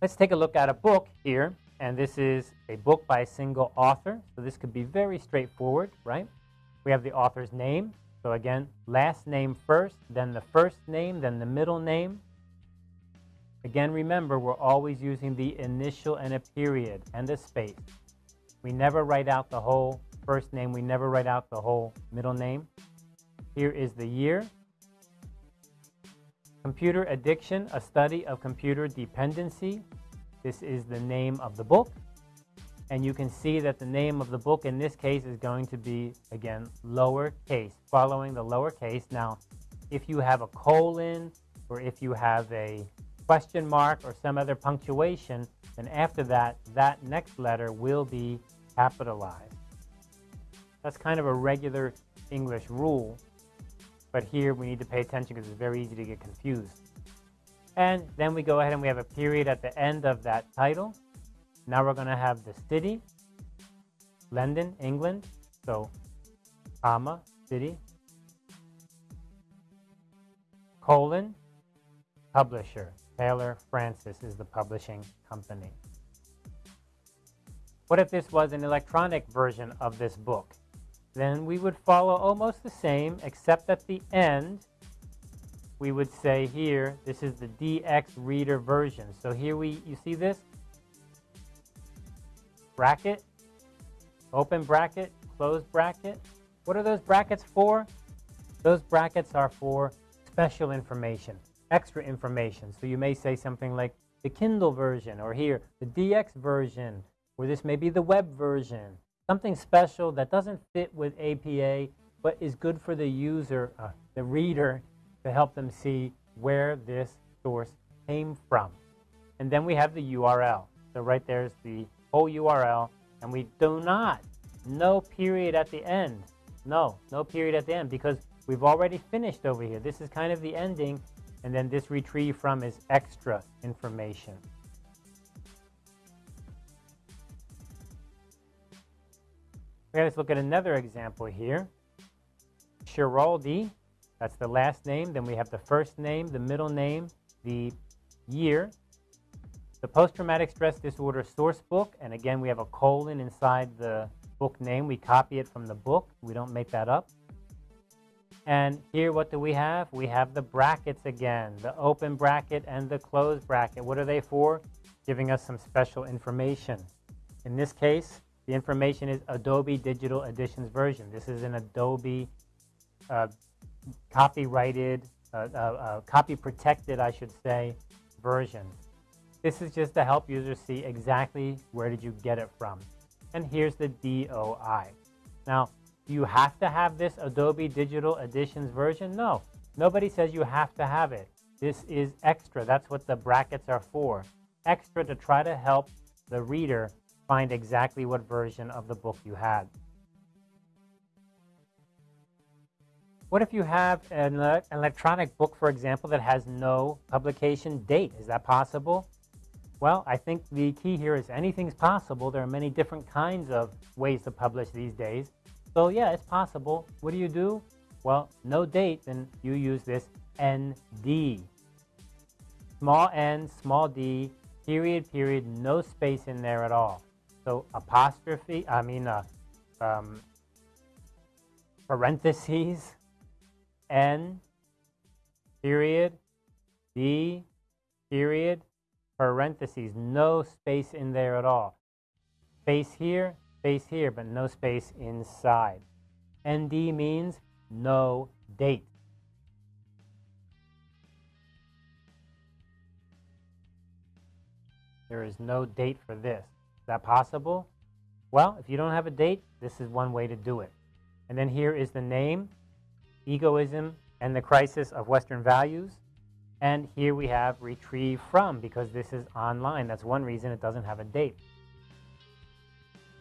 Let's take a look at a book here, and this is a book by a single author, so this could be very straightforward, right? We have the author's name, so again, last name first, then the first name, then the middle name. Again, remember, we're always using the initial and a period and a space. We never write out the whole first name. We never write out the whole middle name. Here is the year. Computer Addiction, a study of computer dependency. This is the name of the book. And you can see that the name of the book in this case is going to be, again, lowercase, following the lowercase. Now, if you have a colon or if you have a question mark or some other punctuation, then after that, that next letter will be capitalized. That's kind of a regular English rule. But here we need to pay attention because it's very easy to get confused. And then we go ahead and we have a period at the end of that title. Now we're going to have the city, London, England. So, comma, city, colon, publisher. Taylor Francis is the publishing company. What if this was an electronic version of this book? Then we would follow almost the same, except at the end, we would say here, this is the DX reader version. So here we, you see this? Bracket, open bracket, close bracket. What are those brackets for? Those brackets are for special information, extra information. So you may say something like the Kindle version, or here, the DX version, or this may be the web version, something special that doesn't fit with APA, but is good for the user, uh, the reader, to help them see where this source came from. And then we have the URL. So right there's the whole URL, and we do not, no period at the end. No, no period at the end, because we've already finished over here. This is kind of the ending, and then this retrieve from is extra information. Let's look at another example here. Schiraldi, that's the last name. Then we have the first name, the middle name, the year. The post-traumatic stress disorder source book, and again, we have a colon inside the book name. We copy it from the book. We don't make that up. And here, what do we have? We have the brackets again, the open bracket and the closed bracket. What are they for? Giving us some special information. In this case, the information is Adobe Digital Editions version. This is an Adobe uh, copyrighted, uh, uh, uh, copy protected, I should say, version. This is just to help users see exactly where did you get it from. And here's the DOI. Now, do you have to have this Adobe Digital Editions version? No, nobody says you have to have it. This is extra. That's what the brackets are for. Extra to try to help the reader find exactly what version of the book you had. What if you have an electronic book, for example, that has no publication date? Is that possible? Well, I think the key here is anything's possible. There are many different kinds of ways to publish these days. So yeah, it's possible. What do you do? Well, no date, then you use this ND. Small n, small d, period, period, no space in there at all. So apostrophe, I mean uh, um, parentheses, N, period, D, period, parentheses, no space in there at all. Space here, space here, but no space inside. ND means no date. There is no date for this that possible? Well, if you don't have a date, this is one way to do it. And then here is the name, Egoism and the Crisis of Western Values. And here we have retrieve from because this is online. That's one reason it doesn't have a date.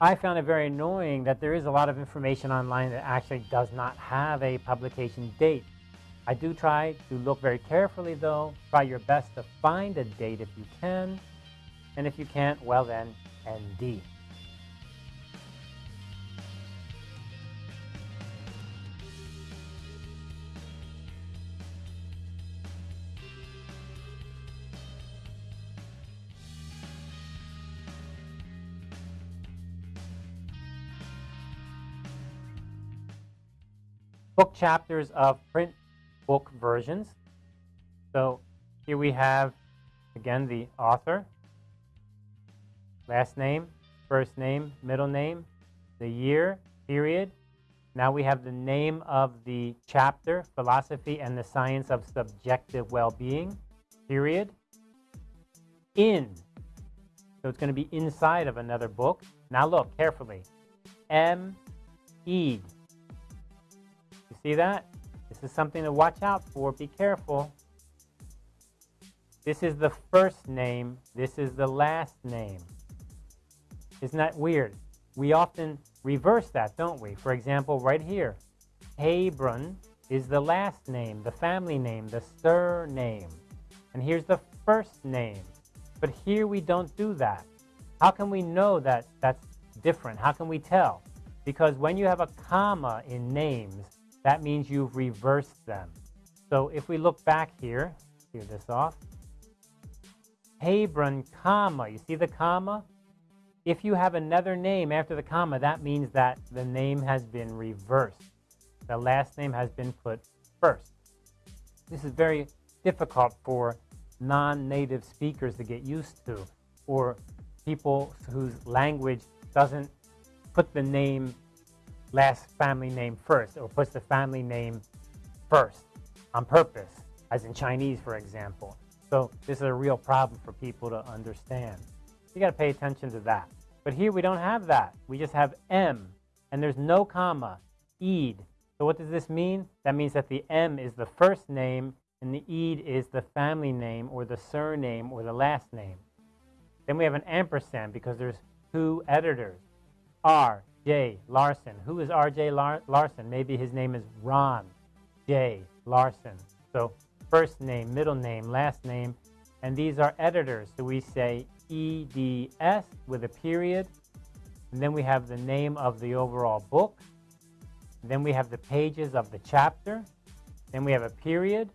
I found it very annoying that there is a lot of information online that actually does not have a publication date. I do try to look very carefully though. Try your best to find a date if you can. And if you can't, well then, and D. book chapters of print book versions. So here we have, again, the author, last name, first name, middle name, the year, period. Now we have the name of the chapter, Philosophy and the Science of Subjective Well-Being, period. In. So it's going to be inside of another book. Now look carefully. M. E. You see that? This is something to watch out for. Be careful. This is the first name. This is the last name. Isn't that weird? We often reverse that, don't we? For example, right here, Haybron is the last name, the family name, the surname. And here's the first name. But here we don't do that. How can we know that that's different? How can we tell? Because when you have a comma in names, that means you've reversed them. So if we look back here, clear this off, Haybron, comma, you see the comma? If you have another name after the comma, that means that the name has been reversed. The last name has been put first. This is very difficult for non-native speakers to get used to, or people whose language doesn't put the name last family name first or puts the family name first on purpose, as in Chinese, for example. So this is a real problem for people to understand. You got to pay attention to that. But here we don't have that. We just have M, and there's no comma, Eid. So what does this mean? That means that the M is the first name, and the Eid is the family name or the surname or the last name. Then we have an ampersand because there's two editors, R, J. Larsen. Who is R.J. Lar Larsen? Maybe his name is Ron J. Larsen. So first name, middle name, last name, and these are editors. So we say EDS with a period, and then we have the name of the overall book. Then we have the pages of the chapter. Then we have a period.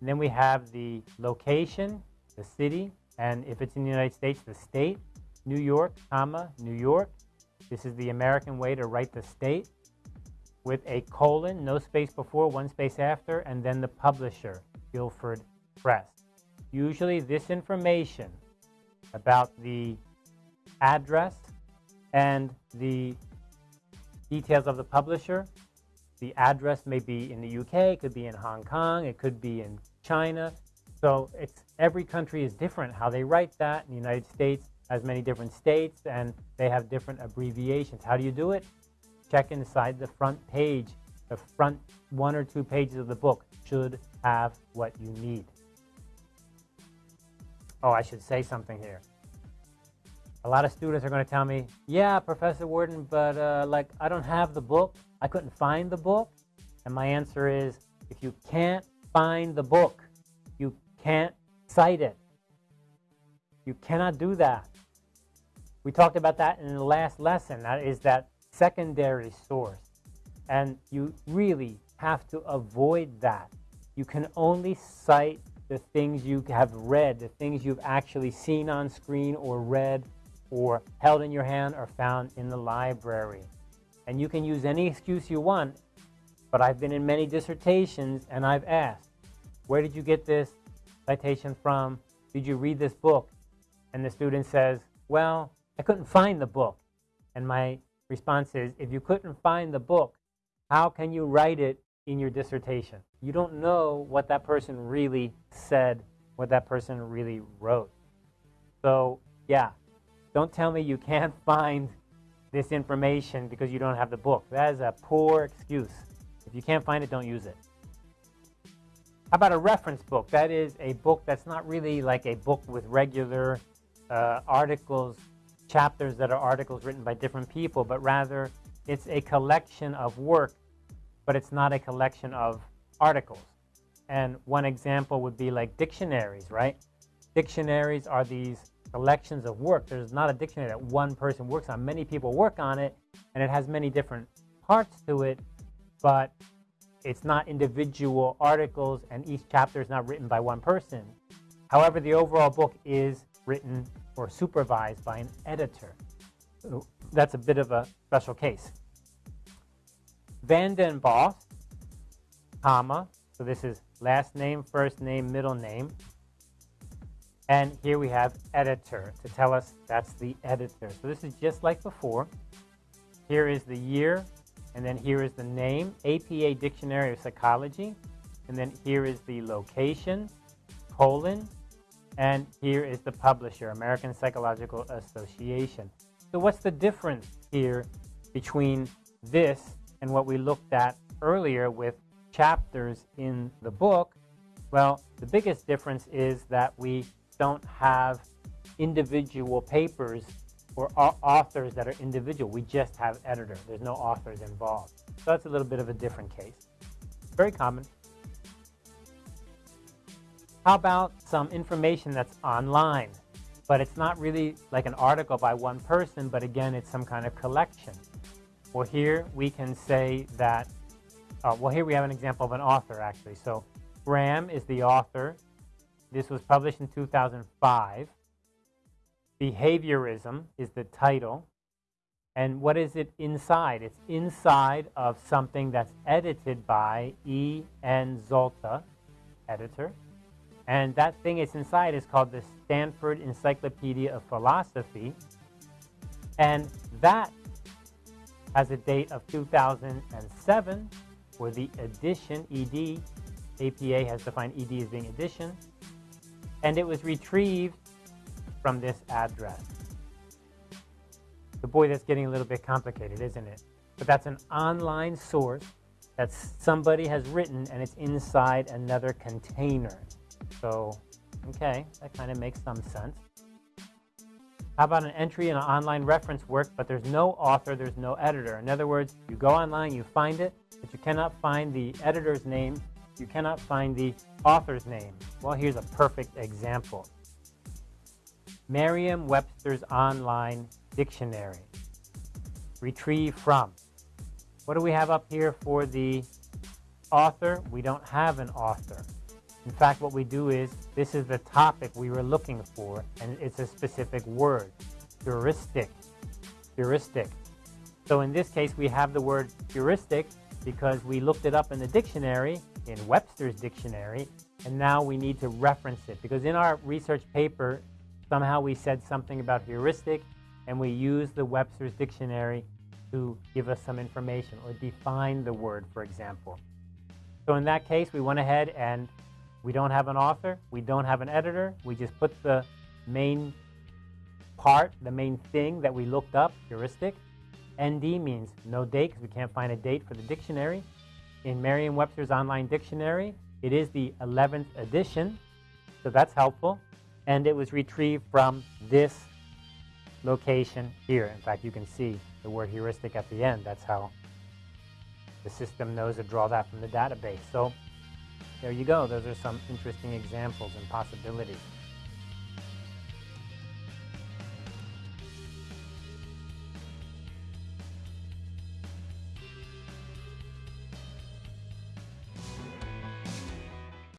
And then we have the location, the city, and if it's in the United States, the state, New York, comma, New York. This is the American way to write the state with a colon, no space before, one space after, and then the publisher, Guilford Press. Usually this information about the address and the details of the publisher. The address may be in the UK, it could be in Hong Kong, it could be in China. So it's every country is different how they write that. In the United States, has many different states and they have different abbreviations. How do you do it? Check inside the front page. The front one or two pages of the book should have what you need. Oh, I should say something here. A lot of students are going to tell me, yeah, Professor Worden, but uh, like I don't have the book. I couldn't find the book. And my answer is, if you can't find the book, you can't cite it. You cannot do that. We talked about that in the last lesson. That is that secondary source. And you really have to avoid that. You can only cite the things you have read, the things you've actually seen on screen or read or held in your hand or found in the library. And you can use any excuse you want, but I've been in many dissertations and I've asked, where did you get this citation from? Did you read this book? And the student says, well, I couldn't find the book. And my response is, if you couldn't find the book, how can you write it in your dissertation? You don't know what that person really said, what that person really wrote. So yeah, don't tell me you can't find this information because you don't have the book. That is a poor excuse. If you can't find it, don't use it. How about a reference book? That is a book that's not really like a book with regular uh, articles chapters that are articles written by different people, but rather it's a collection of work, but it's not a collection of articles. And one example would be like dictionaries, right? Dictionaries are these collections of work. There's not a dictionary that one person works on. Many people work on it, and it has many different parts to it, but it's not individual articles, and each chapter is not written by one person. However, the overall book is written or supervised by an editor. That's a bit of a special case. VandenBos comma. So this is last name, first name, middle name. And here we have editor to tell us that's the editor. So this is just like before. Here is the year, and then here is the name, APA Dictionary of Psychology. And then here is the location, colon, and here is the publisher, American Psychological Association. So what's the difference here between this and what we looked at earlier with chapters in the book? Well, the biggest difference is that we don't have individual papers or authors that are individual. We just have editor. There's no authors involved. So that's a little bit of a different case. Very common. How about some information that's online? But it's not really like an article by one person, but again, it's some kind of collection. Well, here we can say that, uh, well, here we have an example of an author, actually. So Graham is the author. This was published in 2005. Behaviorism is the title. And what is it inside? It's inside of something that's edited by E. N. Zalta, editor. And that thing it's inside is called the Stanford Encyclopedia of Philosophy. And that has a date of 2007 for the edition, ED. APA has defined ED as being edition. And it was retrieved from this address. The boy, that's getting a little bit complicated, isn't it? But that's an online source that somebody has written and it's inside another container. So, okay, that kind of makes some sense. How about an entry in an online reference work, but there's no author, there's no editor. In other words, you go online, you find it, but you cannot find the editor's name, you cannot find the author's name. Well, here's a perfect example. Merriam-Webster's Online Dictionary. Retrieve from. What do we have up here for the author? We don't have an author. In fact, what we do is, this is the topic we were looking for, and it's a specific word, heuristic, heuristic. So in this case, we have the word heuristic because we looked it up in the dictionary, in Webster's dictionary, and now we need to reference it. Because in our research paper, somehow we said something about heuristic, and we used the Webster's dictionary to give us some information or define the word, for example. So in that case, we went ahead and we don't have an author. We don't have an editor. We just put the main part, the main thing that we looked up, heuristic. ND means no date because we can't find a date for the dictionary. In Merriam-Webster's online dictionary, it is the 11th edition, so that's helpful. And it was retrieved from this location here. In fact, you can see the word heuristic at the end. That's how the system knows to draw that from the database. So there you go. Those are some interesting examples and possibilities.